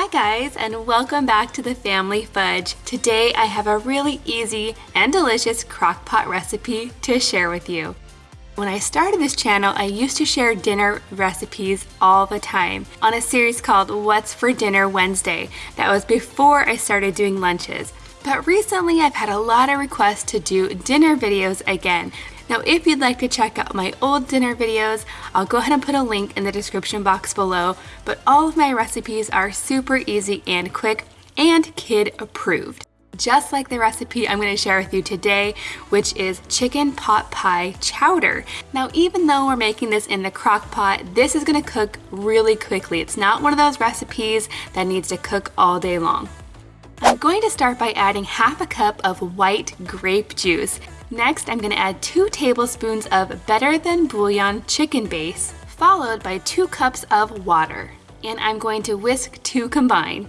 Hi guys and welcome back to the Family Fudge. Today I have a really easy and delicious crock pot recipe to share with you. When I started this channel, I used to share dinner recipes all the time on a series called What's for Dinner Wednesday. That was before I started doing lunches. But recently I've had a lot of requests to do dinner videos again. Now if you'd like to check out my old dinner videos, I'll go ahead and put a link in the description box below, but all of my recipes are super easy and quick and kid approved. Just like the recipe I'm going to share with you today, which is chicken pot pie chowder. Now even though we're making this in the crock pot, this is going to cook really quickly. It's not one of those recipes that needs to cook all day long. I'm going to start by adding half a cup of white grape juice. Next, I'm going to add 2 tablespoons of Better Than Bouillon chicken base, followed by 2 cups of water. And I'm going to whisk to combine.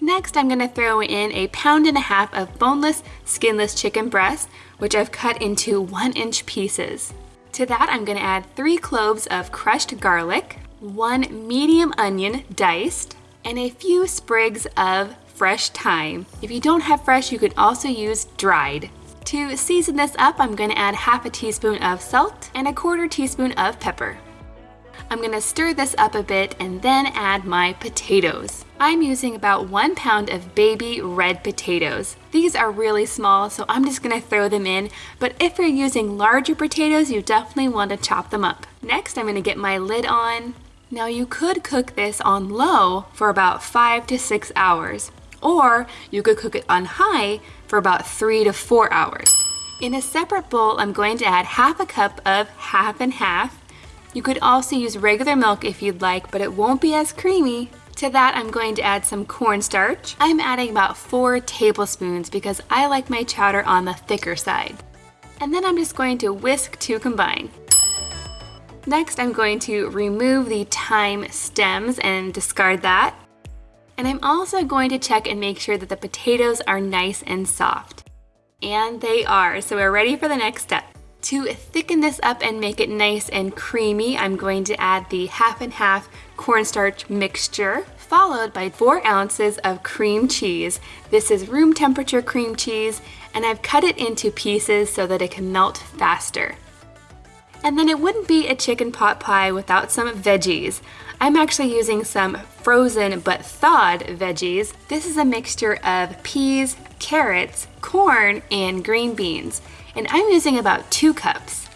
Next, I'm going to throw in a pound and a half of boneless, skinless chicken breast, which I've cut into 1 inch pieces. To that, I'm going to add 3 cloves of crushed garlic, 1 medium onion diced, and a few sprigs of fresh thyme. If you don't have fresh, you can also use dried. To season this up, I'm going to add half a teaspoon of salt and a quarter teaspoon of pepper. I'm going to stir this up a bit and then add my potatoes. I'm using about one pound of baby red potatoes. These are really small, so I'm just going to throw them in, but if you're using larger potatoes, you definitely want to chop them up. Next, I'm going to get my lid on. Now you could cook this on low for about five to six hours, or you could cook it on high for about three to four hours. In a separate bowl, I'm going to add half a cup of half and half. You could also use regular milk if you'd like, but it won't be as creamy. To that, I'm going to add some cornstarch. I'm adding about four tablespoons because I like my chowder on the thicker side. And then I'm just going to whisk to combine. Next, I'm going to remove the thyme stems and discard that. And I'm also going to check and make sure that the potatoes are nice and soft. And they are, so we're ready for the next step. To thicken this up and make it nice and creamy, I'm going to add the half and half cornstarch mixture, followed by four ounces of cream cheese. This is room temperature cream cheese, and I've cut it into pieces so that it can melt faster. And then it wouldn't be a chicken pot pie without some veggies. I'm actually using some frozen but thawed veggies. This is a mixture of peas, carrots, corn, and green beans. And I'm using about two cups.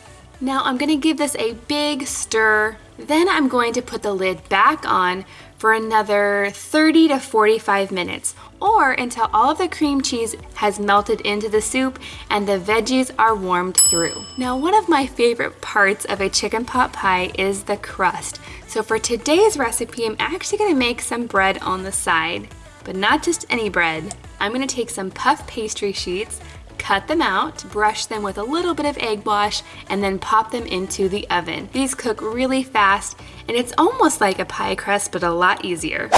Now I'm gonna give this a big stir. Then I'm going to put the lid back on for another 30 to 45 minutes or until all of the cream cheese has melted into the soup and the veggies are warmed through. Now one of my favorite parts of a chicken pot pie is the crust. So for today's recipe, I'm actually gonna make some bread on the side, but not just any bread. I'm gonna take some puff pastry sheets, cut them out, brush them with a little bit of egg wash, and then pop them into the oven. These cook really fast, and it's almost like a pie crust, but a lot easier.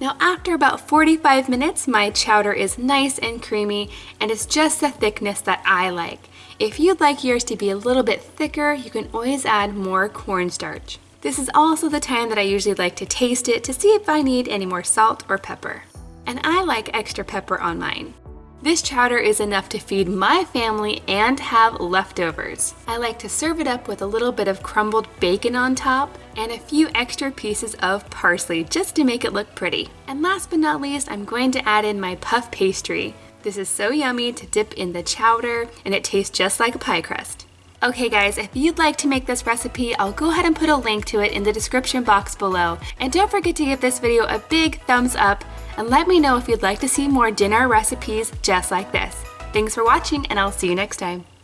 Now after about 45 minutes, my chowder is nice and creamy, and it's just the thickness that I like. If you'd like yours to be a little bit thicker, you can always add more cornstarch. This is also the time that I usually like to taste it to see if I need any more salt or pepper. And I like extra pepper on mine. This chowder is enough to feed my family and have leftovers. I like to serve it up with a little bit of crumbled bacon on top and a few extra pieces of parsley just to make it look pretty. And last but not least, I'm going to add in my puff pastry. This is so yummy to dip in the chowder and it tastes just like a pie crust. Okay guys, if you'd like to make this recipe, I'll go ahead and put a link to it in the description box below. And don't forget to give this video a big thumbs up and let me know if you'd like to see more dinner recipes just like this. Thanks for watching and I'll see you next time.